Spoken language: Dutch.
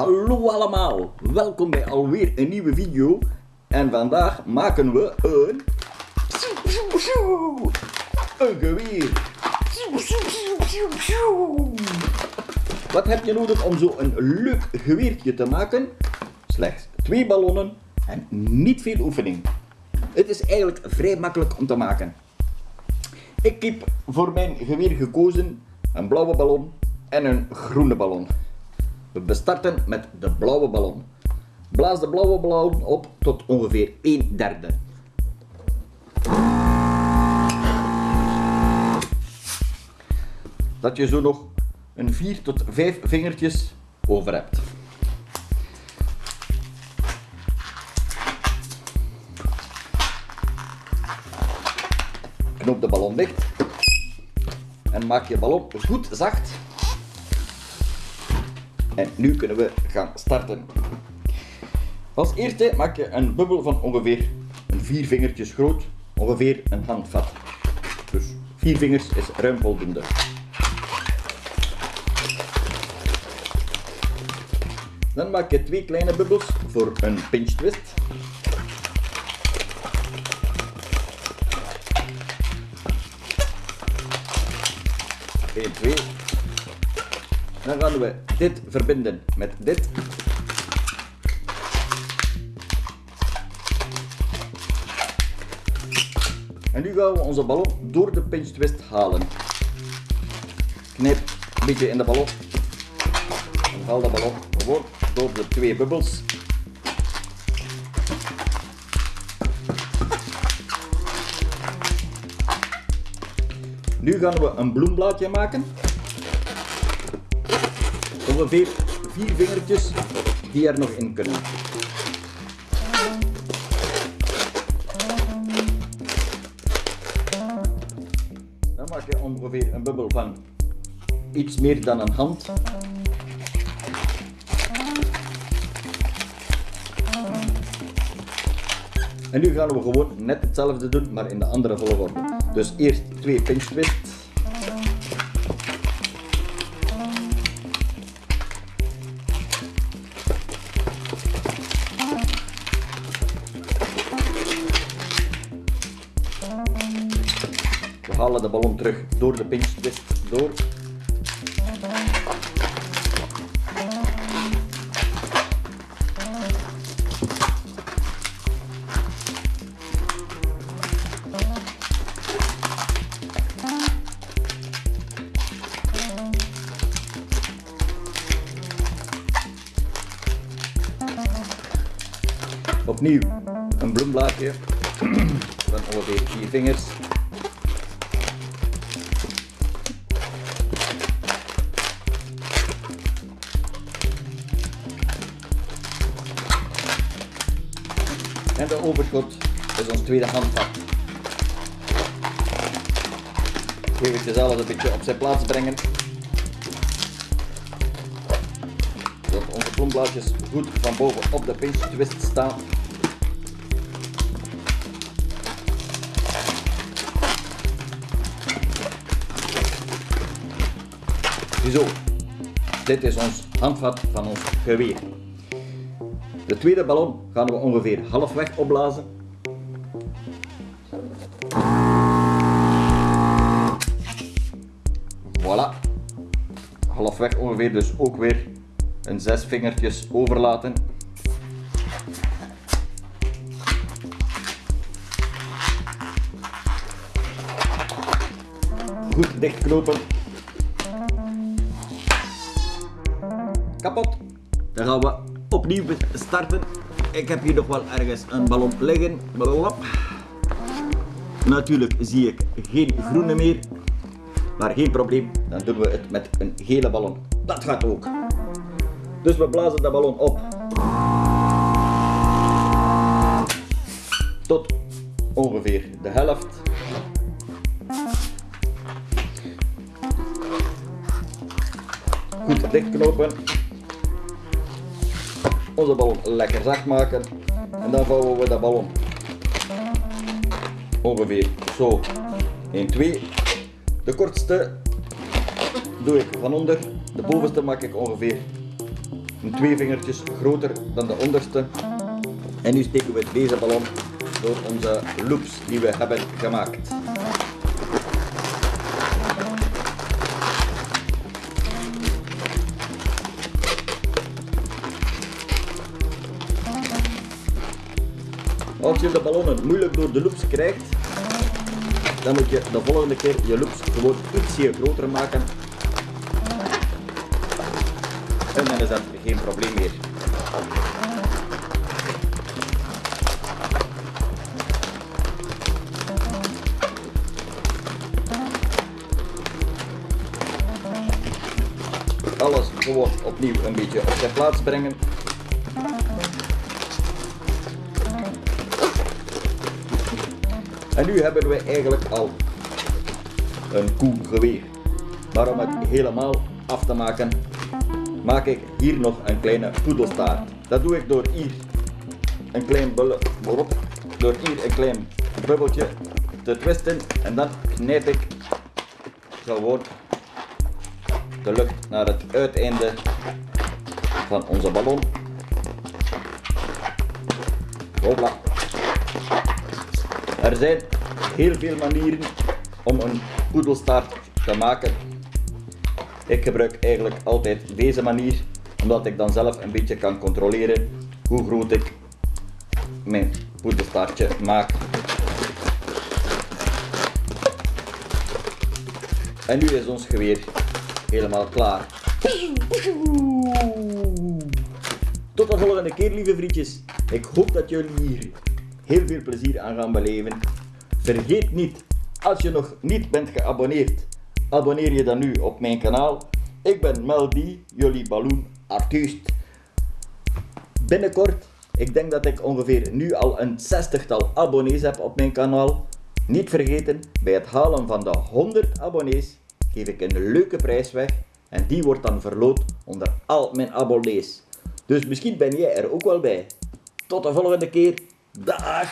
Hallo allemaal, welkom bij alweer een nieuwe video. En vandaag maken we een... Een geweer. Wat heb je nodig om zo een leuk geweertje te maken? Slechts twee ballonnen en niet veel oefening. Het is eigenlijk vrij makkelijk om te maken. Ik heb voor mijn geweer gekozen een blauwe ballon en een groene ballon. We bestarten met de blauwe ballon. Blaas de blauwe ballon op tot ongeveer 1 derde. Dat je zo nog een 4 tot 5 vingertjes over hebt. Knoop de ballon dicht en maak je ballon goed zacht. En nu kunnen we gaan starten. Als eerste maak je een bubbel van ongeveer vier vingertjes groot, ongeveer een handvat. Dus vier vingers is ruim voldoende. Dan maak je twee kleine bubbels voor een pinch twist. Eén, twee. Dan gaan we dit verbinden met dit. En nu gaan we onze ballon door de pinch twist halen. Knijp een beetje in de ballon. En haal de ballon gewoon door de twee bubbels. Nu gaan we een bloemblaadje maken. Ongeveer vier vingertjes die er nog in kunnen. Dan maak je ongeveer een bubbel van iets meer dan een hand. En nu gaan we gewoon net hetzelfde doen, maar in de andere volgorde. Dus eerst twee pinch twist. Halen de ballon terug door de pinch twist door. Opnieuw een bloemblaadje van ongeveer vier vingers. En de overschot is ons tweede handvat. Even alles een beetje op zijn plaats brengen. Zodat onze bloemblaadjes goed van boven op de pinch twist staan. Zo, dit is ons handvat van ons geweer. De tweede ballon gaan we ongeveer halfweg opblazen. Voilà. Halfweg ongeveer dus ook weer een zes vingertjes overlaten. Goed dichtknopen. Kapot. Dan gaan we opnieuw starten. Ik heb hier nog wel ergens een ballon liggen. Natuurlijk zie ik geen groene meer. Maar geen probleem, dan doen we het met een gele ballon. Dat gaat ook. Dus we blazen de ballon op. Tot ongeveer de helft. Goed dichtknopen. Onze ballon lekker zacht maken. En dan vouwen we de ballon ongeveer zo 1, 2. De kortste doe ik van onder. De bovenste maak ik ongeveer twee vingertjes groter dan de onderste. En nu steken we deze ballon door onze loops die we hebben gemaakt. Als je de ballonnen moeilijk door de loops krijgt, dan moet je de volgende keer je loops gewoon ietsje groter maken. En dan is dat geen probleem meer. Alles gewoon opnieuw een beetje op zijn plaats brengen. En nu hebben we eigenlijk al een koelgeweer. Maar om het helemaal af te maken, maak ik hier nog een kleine poedelstaart. Dat doe ik door hier een klein door hier een klein bubbeltje te twisten en dan knijp ik gewoon de lucht naar het uiteinde van onze ballon. Hopla. Er zijn heel veel manieren om een poedelstaart te maken. Ik gebruik eigenlijk altijd deze manier, omdat ik dan zelf een beetje kan controleren hoe groot ik mijn poedelstaartje maak. En nu is ons geweer helemaal klaar. Tot de volgende keer, lieve vriendjes. Ik hoop dat jullie hier heel veel plezier aan gaan beleven. Vergeet niet, als je nog niet bent geabonneerd, abonneer je dan nu op mijn kanaal. Ik ben Meldy, jullie balloon artiest. Binnenkort, ik denk dat ik ongeveer nu al een zestigtal abonnees heb op mijn kanaal. Niet vergeten, bij het halen van de 100 abonnees geef ik een leuke prijs weg en die wordt dan verloot onder al mijn abonnees. Dus misschien ben jij er ook wel bij. Tot de volgende keer. Да.